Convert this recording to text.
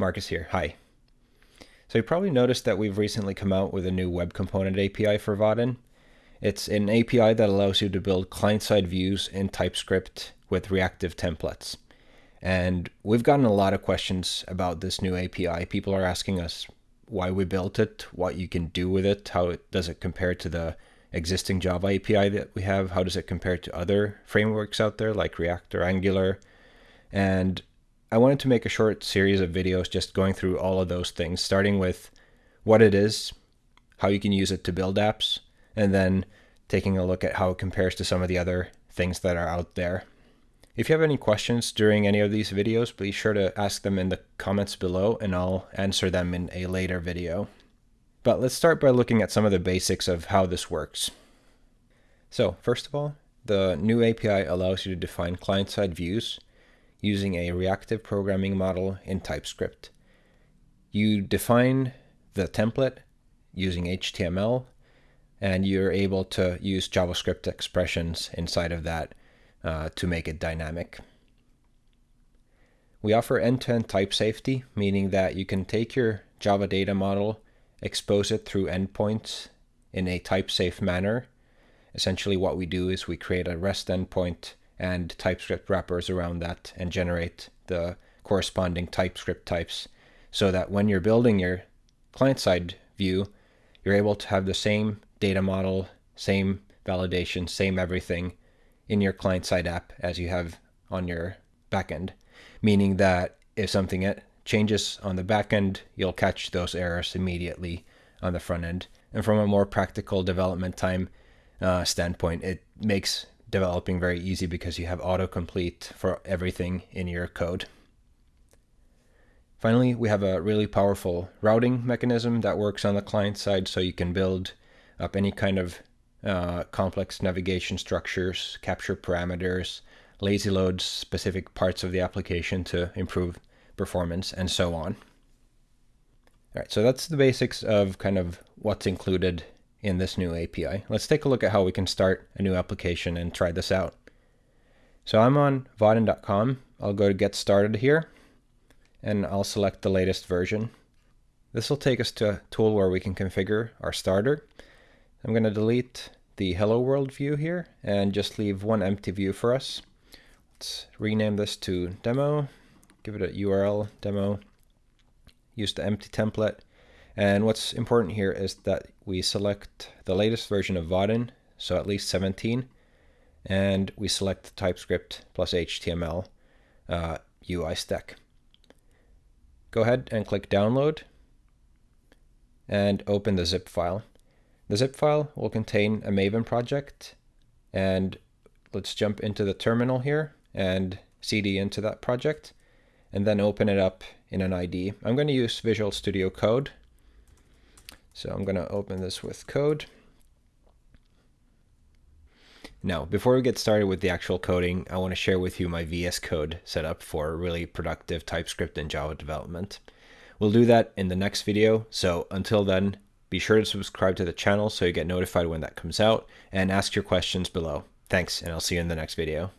Marcus here. Hi. So you probably noticed that we've recently come out with a new web component API for Vaadin. It's an API that allows you to build client-side views in TypeScript with reactive templates. And we've gotten a lot of questions about this new API. People are asking us why we built it, what you can do with it, how it, does it compare to the existing Java API that we have, how does it compare to other frameworks out there like React or Angular. And I wanted to make a short series of videos just going through all of those things, starting with what it is, how you can use it to build apps, and then taking a look at how it compares to some of the other things that are out there. If you have any questions during any of these videos, be sure to ask them in the comments below and I'll answer them in a later video. But let's start by looking at some of the basics of how this works. So first of all, the new API allows you to define client-side views using a reactive programming model in TypeScript. You define the template using HTML, and you're able to use JavaScript expressions inside of that uh, to make it dynamic. We offer end-to-end -end type safety, meaning that you can take your Java data model, expose it through endpoints in a type-safe manner. Essentially what we do is we create a REST endpoint and TypeScript wrappers around that and generate the corresponding TypeScript types so that when you're building your client-side view, you're able to have the same data model, same validation, same everything in your client-side app as you have on your backend, meaning that if something changes on the backend, you'll catch those errors immediately on the front end. And from a more practical development time uh, standpoint, it makes developing very easy because you have autocomplete for everything in your code. Finally, we have a really powerful routing mechanism that works on the client side so you can build up any kind of uh, complex navigation structures, capture parameters, lazy load specific parts of the application to improve performance, and so on. All right, so that's the basics of kind of what's included in this new API. Let's take a look at how we can start a new application and try this out. So I'm on vaadin.com. I'll go to get started here and I'll select the latest version. This will take us to a tool where we can configure our starter. I'm going to delete the hello world view here and just leave one empty view for us. Let's rename this to demo, give it a URL demo, use the empty template, and what's important here is that we select the latest version of Vaadin, so at least 17, and we select TypeScript plus HTML uh, UI stack. Go ahead and click download and open the zip file. The zip file will contain a Maven project and let's jump into the terminal here and cd into that project and then open it up in an IDE. I'm going to use Visual Studio Code so I'm going to open this with code. Now, before we get started with the actual coding, I want to share with you my VS Code setup for really productive TypeScript and Java development. We'll do that in the next video, so until then, be sure to subscribe to the channel so you get notified when that comes out, and ask your questions below. Thanks, and I'll see you in the next video.